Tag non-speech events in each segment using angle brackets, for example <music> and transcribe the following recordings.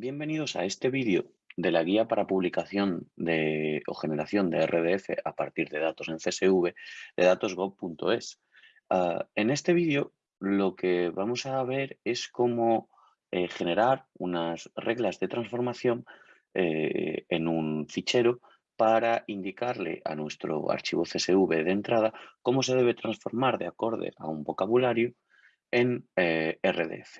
Bienvenidos a este vídeo de la guía para publicación o generación de RDF a partir de datos en CSV de datosgov.es. Ah, en este vídeo lo que vamos a ver es cómo eh, generar unas reglas de transformación eh, en un fichero para indicarle a nuestro archivo CSV de entrada cómo se debe transformar de acorde a un vocabulario en eh, RDF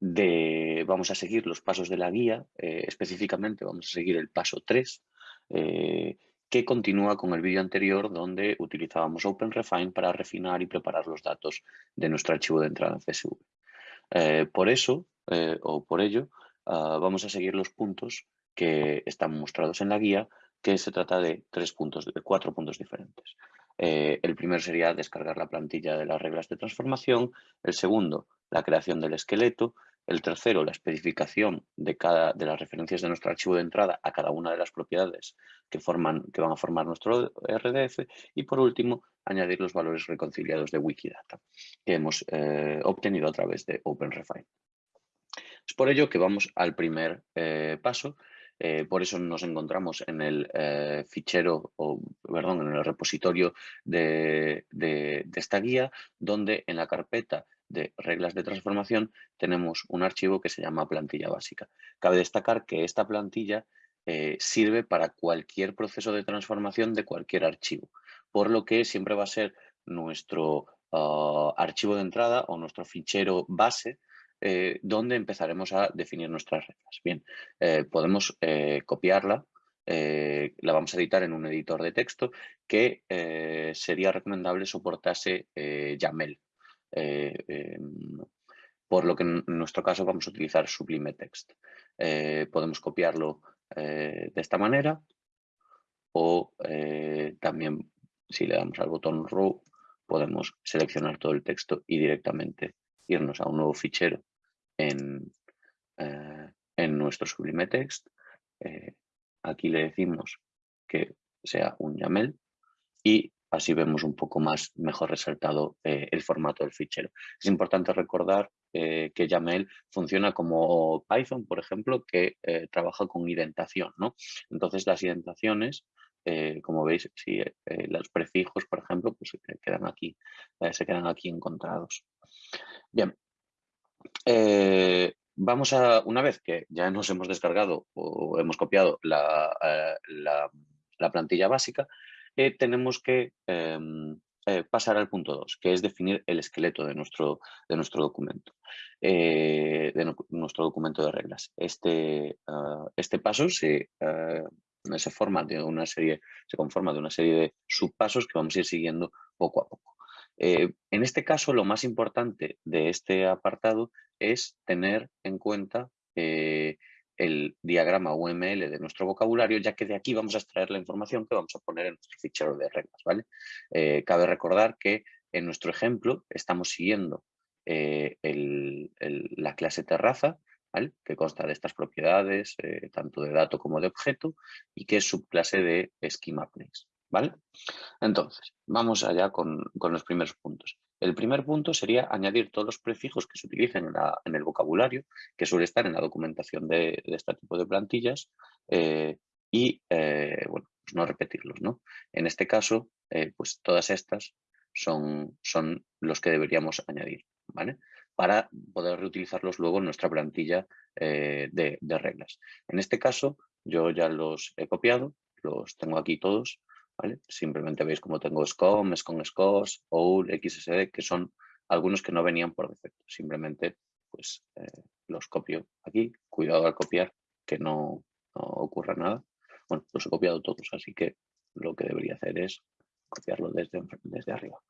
vamos a seguir los pasos de la guía, eh, específicamente vamos a seguir el paso 3, eh, que continúa con el vídeo anterior donde utilizábamos OpenRefine para refinar y preparar los datos de nuestro archivo de entrada en CSV. Eh, por eso, o por ello, ah, vamos a seguir los puntos que están mostrados en la guía, que se trata de tres puntos, de cuatro puntos diferentes. El primero sería descargar la plantilla de las reglas de transformación, el segundo, la creación del esqueleto, el tercero, la especificación de, cada, de las referencias de nuestro archivo de entrada a cada una de las propiedades que, forman, que van a formar nuestro RDF. Y por último, añadir los valores reconciliados de Wikidata que hemos eh, obtenido a través de OpenRefine. Es por ello que vamos al primer eh, paso. Eh, por eso nos encontramos en el fichero, o perdón, en el repositorio de, de esta guía, donde en la carpeta de reglas de transformación tenemos un archivo que se llama plantilla básica. Cabe destacar que esta plantilla eh, sirve para cualquier proceso de transformación de cualquier archivo, por lo que siempre va a ser nuestro ah, archivo de entrada o nuestro fichero base eh, donde empezaremos a definir nuestras reglas. Bien, eh, podemos copiarla, la vamos a editar en un editor de texto que sería recomendable soportase YAML, eh, em, por lo que en nuestro caso vamos a utilizar Sublime Text. Eh, podemos copiarlo eh, de esta manera o también si le damos al botón Row podemos seleccionar todo el texto y directamente irnos a un nuevo fichero en, en nuestro Sublime Text. aquí le decimos que sea un YAML y Así vemos un poco más, mejor resaltado eh, el formato del fichero. Es importante recordar eh, que YAML funciona como Python, por ejemplo, que eh, trabaja con identación. ¿no? Entonces, las identaciones, como veis, si los prefijos, por ejemplo, pues quedan aquí, se quedan aquí encontrados. Bien. Vamos a, una vez que ya nos hemos descargado o hemos copiado la plantilla básica, tenemos que em, eh, pasar al punto 2, que es definir el esqueleto de nuestro, documento, eh, de nuestro documento de reglas. Este, ah, este paso se, se, forma de una serie, se conforma de una serie de subpasos que vamos a ir siguiendo poco a poco. Eh, en este caso, lo más importante de este apartado es tener en cuenta el diagrama UML de nuestro vocabulario, ya que de aquí vamos a extraer la información que vamos a poner en nuestro fichero de reglas. ¿vale? Eh, cabe recordar que en nuestro ejemplo estamos siguiendo eh, la clase terraza, que consta de estas propiedades, eh, tanto de dato como de objeto, y que es subclase de schema. ¿Vale? Entonces, vamos allá con, con los primeros puntos. El primer punto sería añadir todos los prefijos que se utilicen en, el vocabulario, que suele estar en la documentación de, este tipo de plantillas, eh, y eh, bueno, pues no repetirlos. ¿no? En este caso, eh, pues todas estas son, son los que deberíamos añadir, ¿vale? para poder reutilizarlos luego en nuestra plantilla de, de reglas. En este caso, yo ya los he copiado, los tengo aquí todos, Simplemente veis como tengo SCOM, SCOM SCOS, OUL, XSD, que son algunos que no venían por defecto. Simplemente pues eh, los copio aquí. Cuidado al copiar, que no, ocurra nada. Bueno, los he copiado todos, así que lo que debería hacer es copiarlo desde, desde arriba.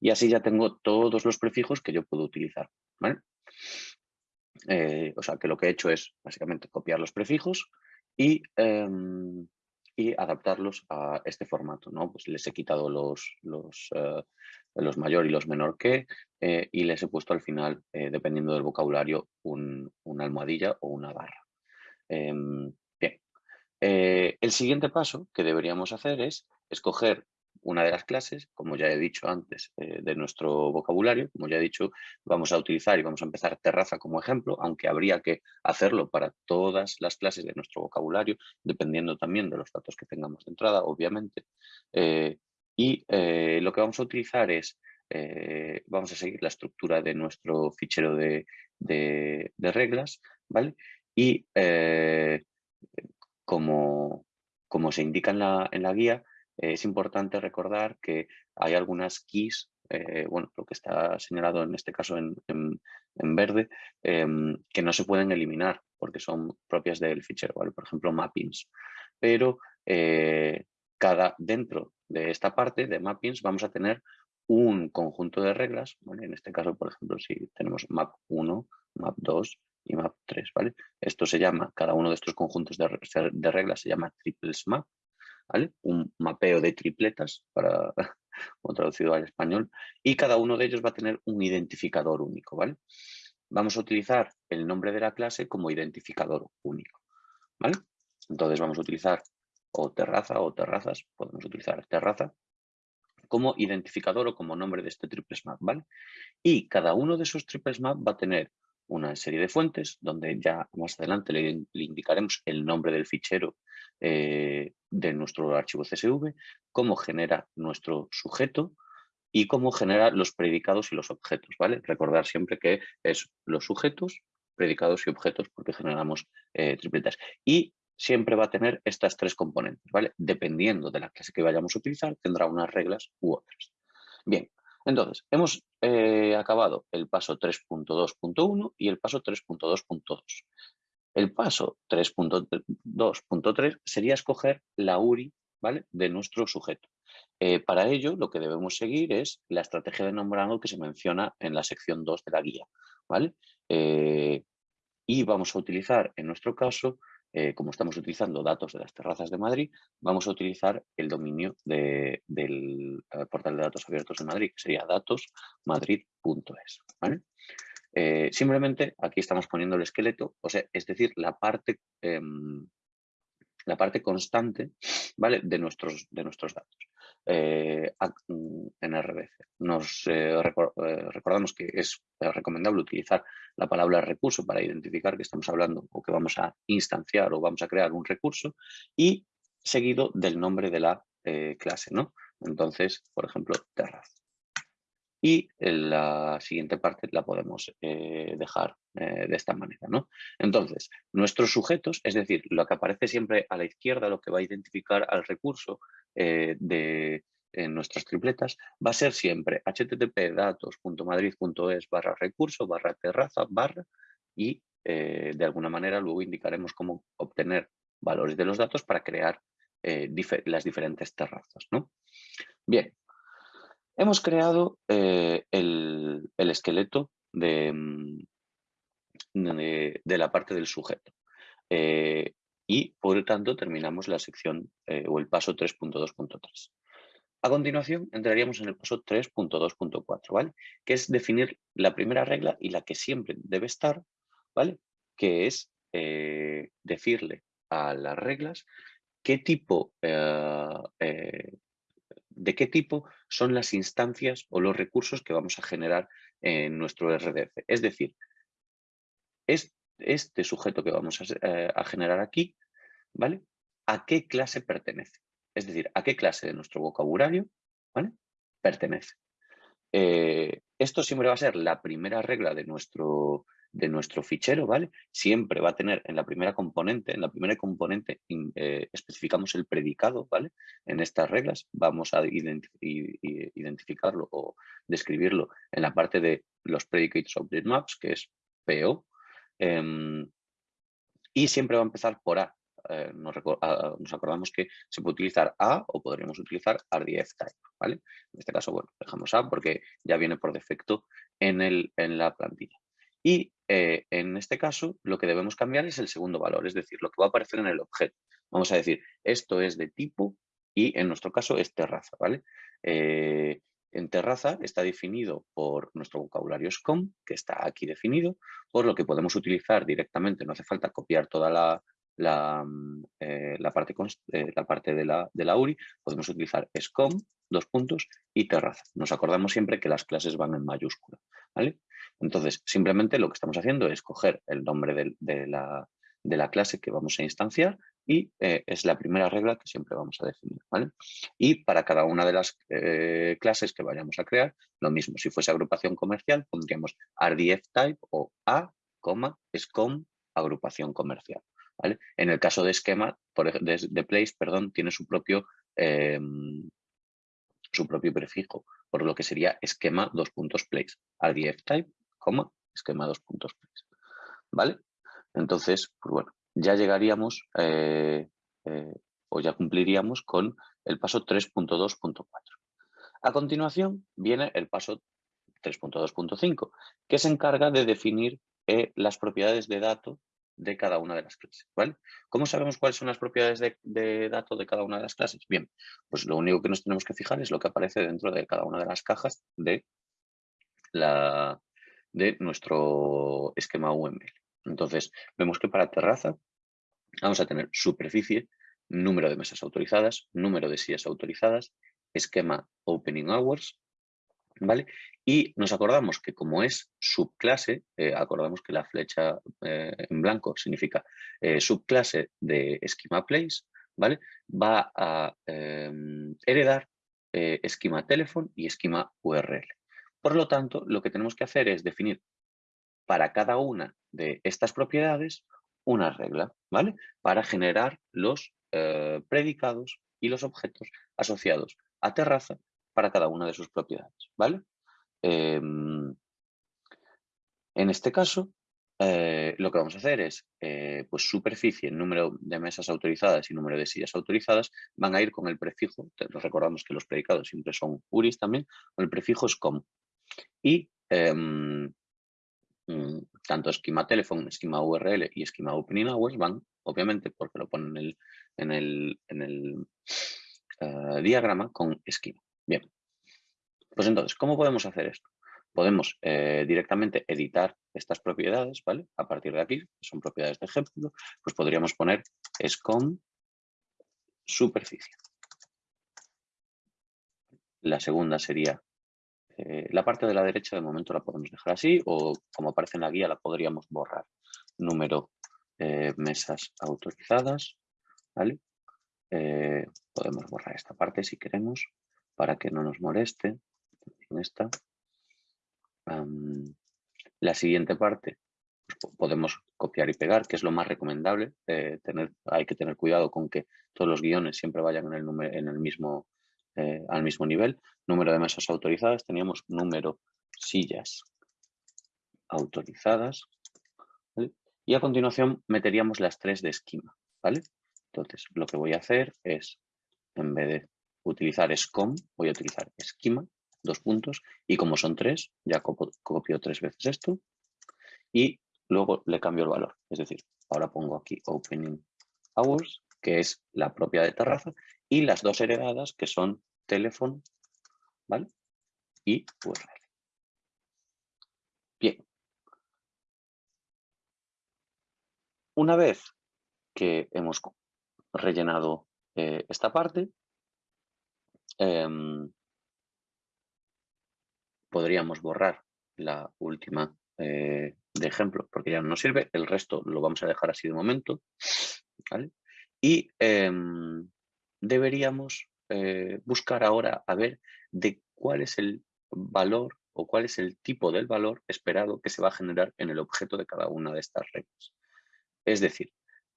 Y así ya tengo todos los prefijos que yo puedo utilizar. Eh, o sea que lo que he hecho es básicamente copiar los prefijos y em, y adaptarlos a este formato. ¿no? Pues les he quitado los, los, eh, los mayor y los menor que eh, y les he puesto al final, eh, dependiendo del vocabulario, un, una almohadilla o una barra. Em, bien. el siguiente paso que deberíamos hacer es escoger una de las clases, como ya he dicho antes, eh, de nuestro vocabulario. Como ya he dicho, vamos a utilizar y vamos a empezar terraza como ejemplo, aunque habría que hacerlo para todas las clases de nuestro vocabulario, dependiendo también de los datos que tengamos de entrada, obviamente. Eh, y eh, lo que vamos a utilizar es, vamos a seguir la estructura de nuestro fichero de, reglas, ¿vale? Y como, como se indica en la, en la guía, es importante recordar que hay algunas keys, eh, bueno, lo que está señalado en este caso en, verde, em, que no se pueden eliminar porque son propias del fichero, ¿vale? Por ejemplo, mappings. Pero eh, cada, dentro de esta parte de mappings vamos a tener un conjunto de reglas, En este caso, por ejemplo, si tenemos map 1, map 2 y map 3, ¿vale? Esto se llama, cada uno de estos conjuntos de, de reglas se llama triples map un mapeo de tripletas, para, <laughs> traducido al español, y cada uno de ellos va a tener un identificador único, ¿vale? Vamos a utilizar el nombre de la clase como identificador único, ¿vale? Entonces vamos a utilizar o terraza o terrazas, podemos utilizar terraza como identificador o como nombre de este triples map, ¿vale? Y cada uno de esos triples map va a tener una serie de fuentes donde ya más adelante le, indicaremos el nombre del fichero eh, de nuestro archivo CSV, cómo genera nuestro sujeto y cómo genera los predicados y los objetos. ¿vale? Recordar siempre que es los sujetos, predicados y objetos porque generamos eh, tripletas. Y siempre va a tener estas tres componentes. ¿vale? Dependiendo de la clase que vayamos a utilizar, tendrá unas reglas u otras. Bien, entonces, hemos eh, acabado el paso 3.2.1 y el paso 3.2.2. El paso 3.2.3 sería escoger la URI ¿vale? de nuestro sujeto. Eh, para ello, lo que debemos seguir es la estrategia de nombrado que se menciona en la sección 2 de la guía. ¿vale? Eh, y vamos a utilizar, en nuestro caso, eh, como estamos utilizando datos de las terrazas de Madrid, vamos a utilizar el dominio del portal de datos abiertos de Madrid, que sería datosmadrid.es. Eh, simplemente aquí estamos poniendo el esqueleto, o sea, es decir, la parte, em, la parte constante ¿vale? de, nuestros, de nuestros datos. Eh, mm, en RBC. Nos eh, recordamos que es recomendable utilizar la palabra recurso para identificar que estamos hablando o que vamos a instanciar o vamos a crear un recurso y seguido del nombre de la clase. ¿no? Entonces, por ejemplo, terraz y la siguiente parte la podemos eh, dejar eh, de esta manera. ¿no? Entonces, nuestros sujetos, es decir, lo que aparece siempre a la izquierda, lo que va a identificar al recurso eh, de nuestras tripletas, va a ser siempre http datos.madrid.es barra recurso barra terraza barra y de alguna manera luego indicaremos cómo obtener valores de los datos para crear las diferentes terrazas. ¿no? Bien, Hemos creado eh, el, esqueleto mm, de, la parte del sujeto eh, y por lo tanto terminamos la sección eh, o el paso 3.2.3. A continuación entraríamos en el paso 3.2.4, ¿vale? Que es definir la primera regla y la que siempre debe estar, ¿vale? Que es decirle a las reglas qué tipo de qué tipo son las instancias o los recursos que vamos a generar en nuestro RDF. Es decir, este sujeto que vamos eh, a, generar aquí, ¿vale? ¿A qué clase pertenece? Es decir, ¿a qué clase de nuestro vocabulario ¿vale? pertenece? Eh, esto siempre va a ser la primera regla de nuestro, de nuestro fichero, ¿vale? Siempre va a tener en la primera componente, en la primera componente eh, especificamos el predicado, ¿vale? En estas reglas vamos a identificarlo o describirlo en la parte de los Predicates Object Maps, que es PO, em, y siempre va a empezar por A. Eh, nos, acordamos que se puede utilizar A o podríamos utilizar RDF type, ¿vale? En este caso, bueno, dejamos A porque ya viene por defecto en, el, en la plantilla. Y eh, en este caso, lo que debemos cambiar es el segundo valor, es decir, lo que va a aparecer en el objeto. Vamos a decir, esto es de tipo y en nuestro caso es terraza, ¿vale? Eh, en terraza está definido por nuestro vocabulario SCOM, que está aquí definido, por lo que podemos utilizar directamente, no hace falta copiar toda la, mm, eh, parte, la parte de la, de la URI, podemos utilizar SCOM, dos puntos, y terraza. Nos acordamos siempre que las clases van en mayúscula. ¿vale? Entonces, simplemente lo que estamos haciendo es coger el nombre de, la, de la clase que vamos a instanciar y eh, es la primera regla que siempre vamos a definir. Y para cada una de las clases que vayamos a crear, lo mismo. Si fuese agrupación comercial, pondríamos RDF type o A, SCOM, agrupación comercial. En el caso de esquema, de, place, perdón, tiene su propio, em, su propio prefijo, por lo que sería esquema dos puntos place. RDF type, esquema dos puntos place. ¿Vale? Entonces, pues bueno, ya llegaríamos eh, eh, o ya cumpliríamos con el paso 3.2.4. A continuación viene el paso 3.2.5, que se encarga de definir eh, las propiedades de datos de cada una de las clases. ¿vale? ¿Cómo sabemos cuáles son las propiedades de, datos de cada una de las clases? Bien, pues lo único que nos tenemos que fijar es lo que aparece dentro de cada una de las cajas de, la, de nuestro esquema UML. Entonces, vemos que para terraza vamos a tener superficie, número de mesas autorizadas, número de sillas autorizadas, esquema opening hours, ¿vale? Y nos acordamos que como es subclase, eh, acordamos que la flecha eh, en blanco significa eh, subclase de schema place, ¿vale? Va a em, heredar esquema telephone y esquema URL. Por lo tanto, lo que tenemos que hacer es definir para cada una de estas propiedades una regla, ¿vale? Para generar los predicados y los objetos asociados a terraza para cada una de sus propiedades, ¿vale? Em, en este caso, eh, lo que vamos a hacer es, eh, pues superficie, número de mesas autorizadas y número de sillas autorizadas van a ir con el prefijo, recordamos que los predicados siempre son URIs también, con el prefijo SCOM. Y em, mm, tanto esquema telephone, esquema URL y esquema opening hours van, obviamente, porque lo ponen en el, en el, eh, diagrama con esquema. Bien, pues entonces, ¿cómo podemos hacer esto? Podemos eh, directamente editar estas propiedades, ¿vale? A partir de aquí, son propiedades de ejemplo, pues podríamos poner SCOM superficie. La segunda sería, eh, la parte de la derecha de momento la podemos dejar así o como aparece en la guía la podríamos borrar. Número eh, mesas autorizadas, ¿vale? podemos borrar esta parte si queremos para que no nos moleste esta. la siguiente parte pues, podemos copiar y pegar, que es lo más recomendable. Eh, tener, hay que tener cuidado con que todos los guiones siempre vayan en el, en el mismo, eh, al mismo nivel. Número de mesas autorizadas, teníamos número sillas autorizadas. Y a continuación meteríamos las tres de esquema. ¿vale? Entonces, lo que voy a hacer es, en vez de utilizar SCOM, voy a utilizar esquema dos puntos, y como son tres, ya copio tres veces esto, y luego le cambio el valor. Es decir, ahora pongo aquí opening hours, que es la propia de terraza, y las dos heredadas, que son teléfono, ¿vale? Y URL. Bien. Una vez que hemos rellenado eh, esta parte, em, podríamos borrar la última eh, de ejemplo porque ya no nos sirve, el resto lo vamos a dejar así de momento. Y em, deberíamos eh, buscar ahora a ver de cuál es el valor o cuál es el tipo del valor esperado que se va a generar en el objeto de cada una de estas reglas. Es decir,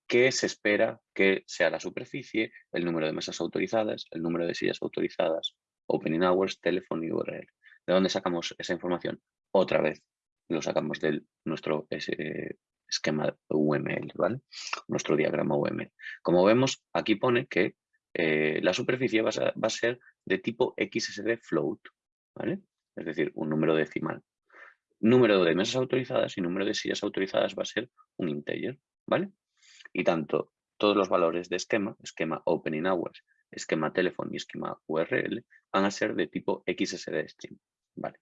qué se espera que sea la superficie, el número de mesas autorizadas, el número de sillas autorizadas, opening hours, teléfono y URL. ¿De dónde sacamos esa información? Otra vez lo sacamos de nuestro esquema UML, ¿vale? Nuestro diagrama UML. Como vemos, aquí pone que eh, la superficie va a, ser de tipo XSD float, ¿vale? Es decir, un número decimal. Número de mesas autorizadas y número de sillas autorizadas va a ser un integer, ¿vale? Y tanto todos los valores de esquema, esquema opening hours, esquema telephone y esquema URL, van a ser de tipo XSD string. Vale.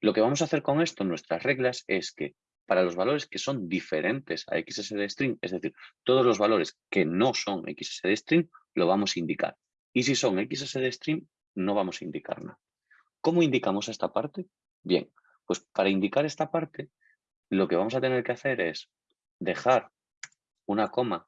Lo que vamos a hacer con esto, nuestras reglas, es que para los valores que son diferentes a XSD string, es decir, todos los valores que no son XSD string, lo vamos a indicar. Y si son XSD string, no vamos a indicar nada. ¿Cómo indicamos esta parte? Bien, pues para indicar esta parte, lo que vamos a tener que hacer es dejar una coma,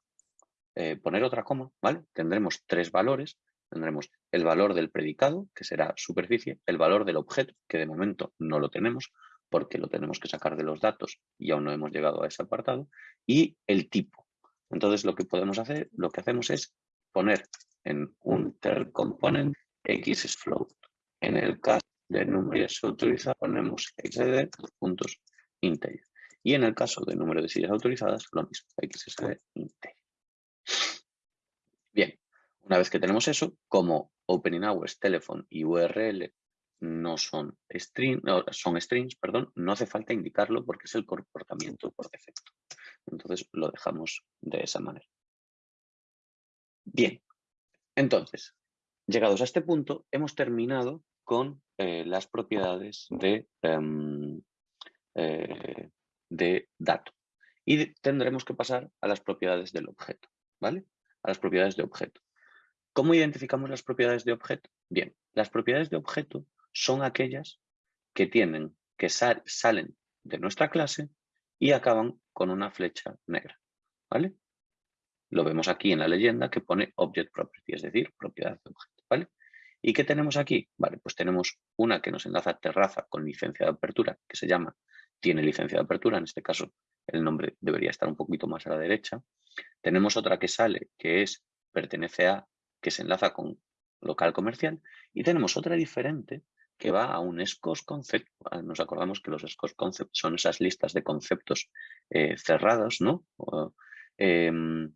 eh, poner otra coma, ¿vale? Tendremos tres valores, tendremos el valor del predicado, que será superficie, el valor del objeto, que de momento no lo tenemos, porque lo tenemos que sacar de los datos y aún no hemos llegado a ese apartado, y el tipo. Entonces lo que podemos hacer, lo que hacemos es poner en un ter component x es float. En el caso de número de sillas autorizadas ponemos xd puntos integer. Y en el caso de número de sillas autorizadas, lo mismo, xsd integer. Bien, una vez que tenemos eso, como opening hours, telephone y URL no son, string, son strings, perdón, no hace falta indicarlo porque es el comportamiento por defecto. Entonces lo dejamos de esa manera. Bien, entonces, llegados a este punto, hemos terminado con eh, las propiedades de, em, eh, de dato. Y tendremos que pasar a las propiedades del objeto, ¿vale? A las propiedades de objeto. ¿Cómo identificamos las propiedades de objeto? Bien, las propiedades de objeto son aquellas que tienen, que salen de nuestra clase y acaban con una flecha negra, ¿vale? Lo vemos aquí en la leyenda que pone Object Property, es decir, propiedad de objeto, ¿vale? ¿Y qué tenemos aquí? Vale, pues tenemos una que nos enlaza terraza con licencia de apertura, que se llama, tiene licencia de apertura, en este caso el nombre debería estar un poquito más a la derecha. Tenemos otra que sale, que es, pertenece a, que se enlaza con local comercial. Y tenemos otra diferente, que va a un SCOS concept. Ah, nos acordamos que los SCOS concept son esas listas de conceptos eh, cerrados, ¿no? Em,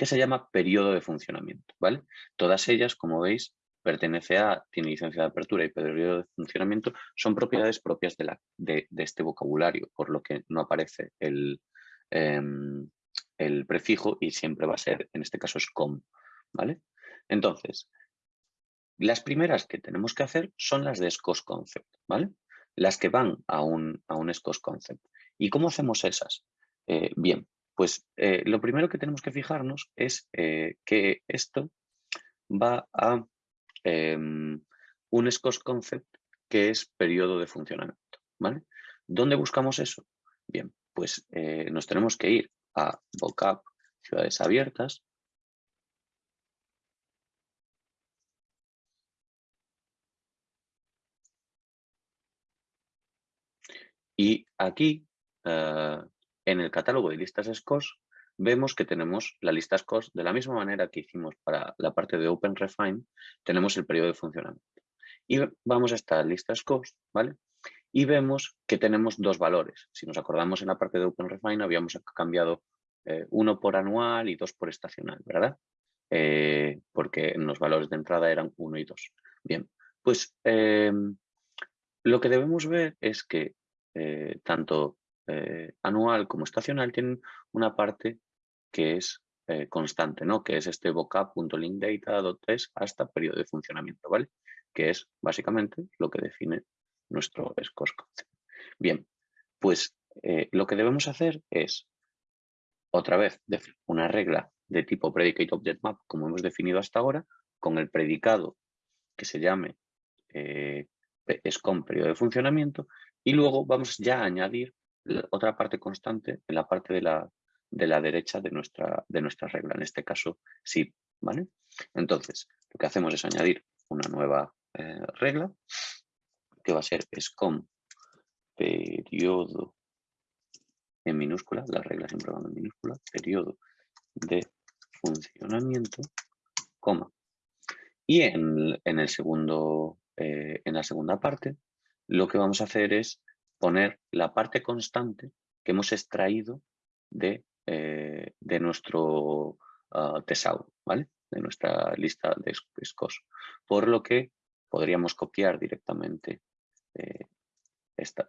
que se llama periodo de funcionamiento, ¿vale? Todas ellas, como veis, pertenece a, tiene licencia de apertura y periodo de funcionamiento, son propiedades propias de, la, de, este vocabulario, por lo que no aparece el, em, el prefijo y siempre va a ser, en este caso, SCOM, ¿vale? Entonces, las primeras que tenemos que hacer son las de SCOS Concept, ¿vale? Las que van a un, a un SCOS Concept. ¿Y cómo hacemos esas? Eh, bien, pues eh, lo primero que tenemos que fijarnos es eh, que esto va a em, un SCOS Concept que es periodo de funcionamiento, ¿vale? ¿Dónde buscamos eso? Bien, pues nos tenemos que ir a vocab ciudades abiertas Y aquí, eh, en el catálogo de listas SCOS, vemos que tenemos la lista SCOS de la misma manera que hicimos para la parte de OpenRefine, tenemos el periodo de funcionamiento. Y vamos a esta lista SCOS, ¿vale? Y vemos que tenemos dos valores. Si nos acordamos en la parte de OpenRefine habíamos cambiado eh, uno por anual y dos por estacional, ¿verdad? Eh, porque los valores de entrada eran uno y dos. Bien, pues lo que debemos ver es que eh, tanto eh, anual como estacional tienen una parte que es eh, constante, ¿no? que es este vocab.linkdata.test hasta periodo de funcionamiento, ¿vale? que es básicamente lo que define nuestro SCORS concept. Bien, pues lo que debemos hacer es, otra vez, una regla de tipo predicate object map, como hemos definido hasta ahora, con el predicado que se llame SCOM periodo de funcionamiento y luego vamos ya a añadir otra parte constante en la parte de la, de la derecha de nuestra, de nuestra regla, en este caso sí, ¿vale? Entonces, lo que hacemos es añadir una nueva eh, regla que va a ser SCOM periodo en minúscula, las reglas siempre van en minúscula, periodo de funcionamiento, coma. Y en, en el segundo, eh, en la segunda parte lo que vamos a hacer es poner la parte constante que hemos extraído de, eh, de nuestro uh, ¿vale? De nuestra lista de SCOS. Por lo que podríamos copiar directamente eh,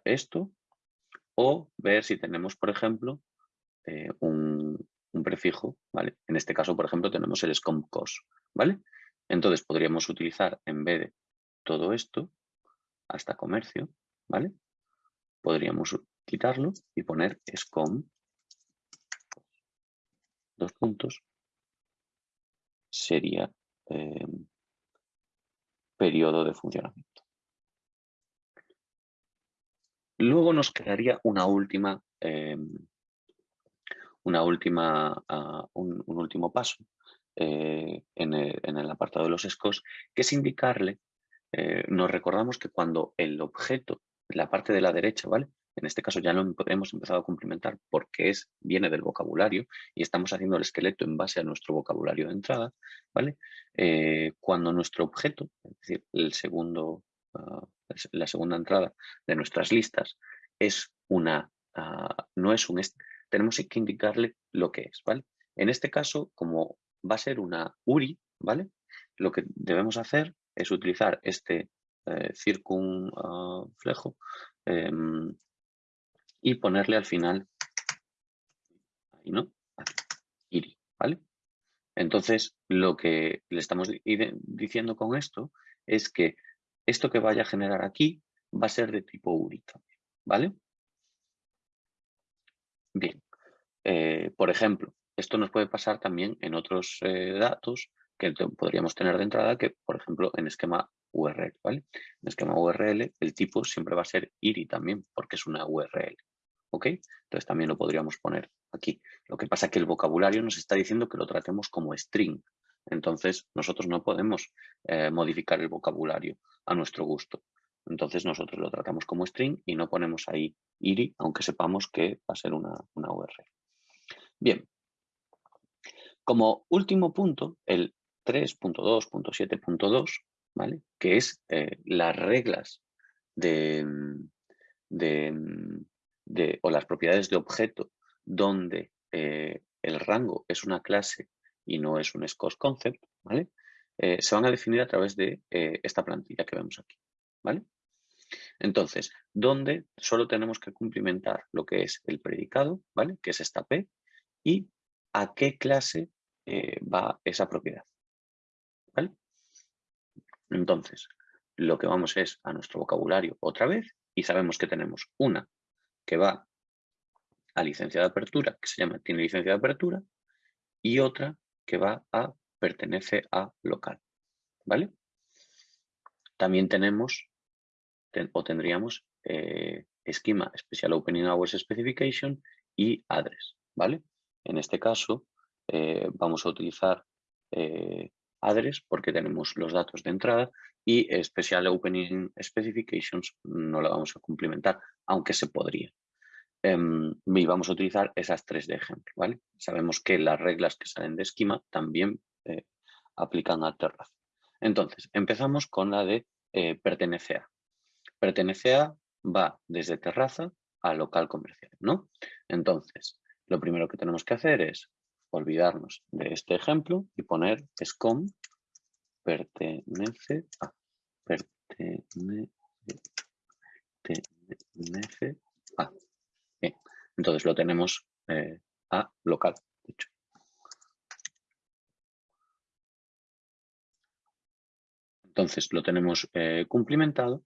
esto o ver si tenemos, por ejemplo, eh, un, un, prefijo, ¿vale? En este caso, por ejemplo, tenemos el SCOMCOS, ¿vale? Entonces podríamos utilizar, en vez de todo esto, hasta comercio, ¿vale? Podríamos quitarlo y poner SCOM, dos puntos, sería eh, periodo de funcionamiento. Luego nos quedaría una última, eh, una última ah, un, último paso eh, en, el, apartado de los SCOs, que es indicarle, nos recordamos que cuando el objeto, la parte de la derecha, ¿vale? En este caso ya lo hemos empezado a complementar porque es, viene del vocabulario y estamos haciendo el esqueleto en base a nuestro vocabulario de entrada, ¿vale? Eh, cuando nuestro objeto, es decir, el segundo, ah, la segunda entrada de nuestras listas es una, ah, no es un, tenemos que indicarle lo que es, ¿vale? En este caso, como va a ser una URI, ¿vale? Lo que debemos hacer es utilizar este circunflejo em, y ponerle al final, ahí no, iri, ¿vale? Entonces, lo que le estamos diciendo con esto es que esto que vaya a generar aquí va a ser de tipo URI también, ¿vale? Bien, eh, por ejemplo, esto nos puede pasar también en otros eh, datos que podríamos tener de entrada, que por ejemplo en esquema URL, ¿vale? En esquema URL el tipo siempre va a ser IRI también, porque es una URL. ¿ok? Entonces también lo podríamos poner aquí. Lo que pasa es que el vocabulario nos está diciendo que lo tratemos como string. Entonces nosotros no podemos eh, modificar el vocabulario a nuestro gusto. Entonces nosotros lo tratamos como string y no ponemos ahí iri, aunque sepamos que va a ser una, URL. Bien, como último punto, el 3.2.7.2, ¿vale? que es eh, las reglas de, de, o las propiedades de objeto donde eh, el rango es una clase y no es un scos concept, ¿vale? Eh, se van a definir a través de esta plantilla que vemos aquí, ¿vale? Entonces, donde solo tenemos que cumplimentar lo que es el predicado, ¿vale? Que es esta P, y a qué clase va esa propiedad, ¿vale? Entonces, lo que vamos es a nuestro vocabulario otra vez y sabemos que tenemos una que va a licencia de apertura, que se llama tiene licencia de apertura, y otra que va a pertenece a local. ¿Vale? También tenemos o tendríamos eh, esquema Special Opening Hours Specification y Address. ¿Vale? En este caso eh, vamos a utilizar eh, Address porque tenemos los datos de entrada y Special Opening Specifications no la vamos a cumplimentar, aunque se podría. Em, y vamos a utilizar esas tres de ejemplo. ¿vale? Sabemos que las reglas que salen de esquema también eh, aplican a Terraza. Entonces, empezamos con la de eh, pertenece a. Pertenece a va desde terraza a local comercial. ¿no? Entonces, lo primero que tenemos que hacer es olvidarnos de este ejemplo y poner scom pertenece a. Pertenece, a. Bien, entonces lo tenemos eh, a local, de hecho. Entonces lo tenemos eh, cumplimentado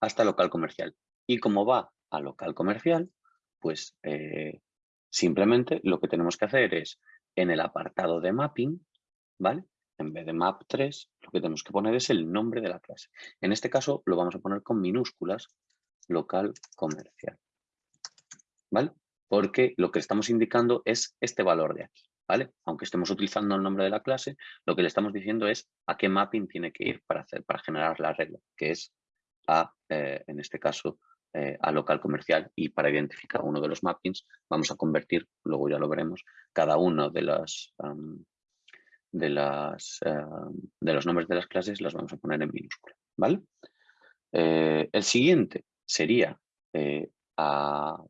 hasta local comercial. Y como va a local comercial, pues eh, simplemente lo que tenemos que hacer es en el apartado de mapping, ¿vale? En vez de map 3, lo que tenemos que poner es el nombre de la clase. En este caso lo vamos a poner con minúsculas, local comercial. ¿Vale? Porque lo que estamos indicando es este valor de aquí. ¿Vale? Aunque estemos utilizando el nombre de la clase, lo que le estamos diciendo es a qué mapping tiene que ir para, hacer, para generar la regla, que es a, eh, en este caso, eh, a local comercial y para identificar uno de los mappings vamos a convertir, luego ya lo veremos, cada uno de las de, las, de los nombres de las clases las vamos a poner en minúscula, ¿vale? Eh, el siguiente sería, eh,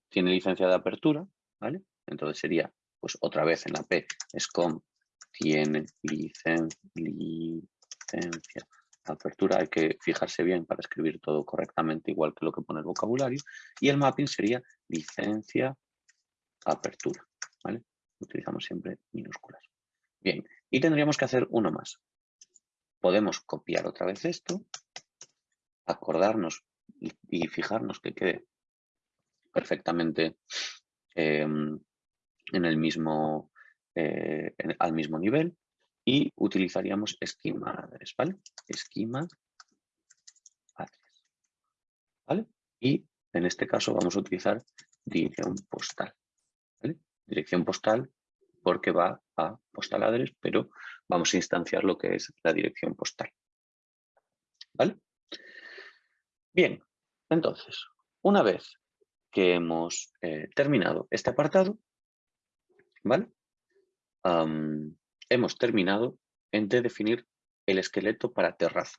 tiene licencia de apertura, ¿vale? Entonces sería, pues otra vez en la P, SCOM tiene licencia apertura, hay que fijarse bien para escribir todo correctamente, igual que lo que pone el vocabulario, y el mapping sería licencia apertura, ¿vale? Utilizamos siempre minúsculas. Bien, y tendríamos que hacer uno más. Podemos copiar otra vez esto, acordarnos y, fijarnos que quede perfectamente em, en el mismo, eh, al mismo nivel y utilizaríamos esquema adres, ¿vale? Esquema adres, ¿vale? Y en este caso vamos a utilizar dirección postal, ¿vale? Dirección postal porque va a postal adres, pero vamos a instanciar lo que es la dirección postal, ¿vale? Bien, entonces, una vez que hemos eh, terminado este apartado, ¿vale? Hemos terminado en de definir el esqueleto para terraza.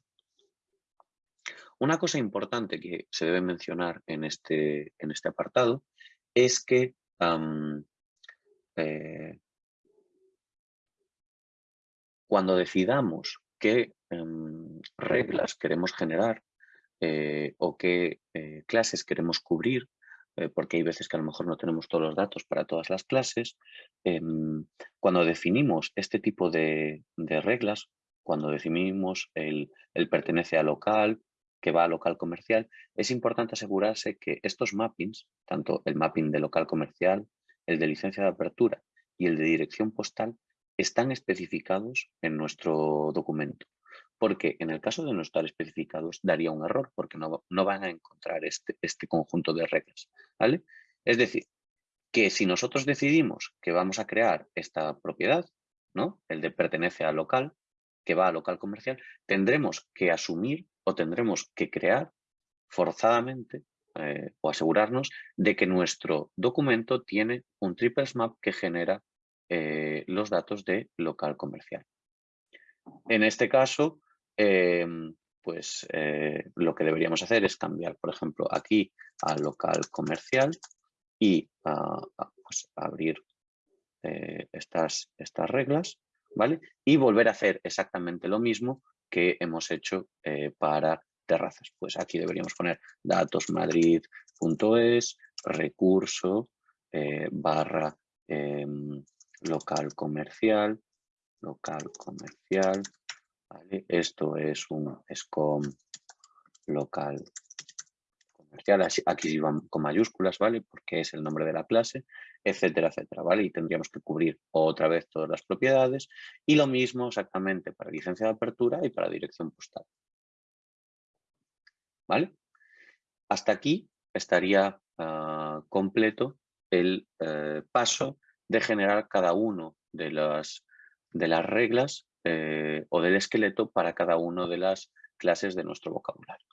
Una cosa importante que se debe mencionar en este, en este apartado es que eh, cuando decidamos qué em, reglas queremos generar eh, o qué eh, clases queremos cubrir, porque hay veces que a lo mejor no tenemos todos los datos para todas las clases, em, cuando definimos este tipo de, reglas, cuando definimos el, el, pertenece a local, que va a local comercial, es importante asegurarse que estos mappings, tanto el mapping de local comercial, el de licencia de apertura y el de dirección postal, están especificados en nuestro documento. Porque en el caso de no estar especificados daría un error porque no, no van a encontrar este, este conjunto de reglas. ¿vale? Es decir, que si nosotros decidimos que vamos a crear esta propiedad, ¿no? el de pertenece al local, que va a local comercial, tendremos que asumir o tendremos que crear forzadamente eh, o asegurarnos de que nuestro documento tiene un triple map que genera eh, los datos de local comercial. En este caso, em, pues eh, lo que deberíamos hacer es cambiar, por ejemplo, aquí a local comercial y pues, abrir eh, estas, estas reglas, ¿vale? Y volver a hacer exactamente lo mismo que hemos hecho eh, para terrazas. Pues aquí deberíamos poner datosmadrid.es, recurso, barra em, local comercial, local comercial, Esto es un SCOM local aquí van con mayúsculas, ¿vale? Porque es el nombre de la clase, etcétera, etcétera, ¿vale? Y tendríamos que cubrir otra vez todas las propiedades y lo mismo exactamente para licencia de apertura y para dirección postal. ¿Vale? Hasta aquí estaría ah, completo el eh, paso de generar cada uno de las, de las reglas eh, o del esqueleto para cada una de las clases de nuestro vocabulario.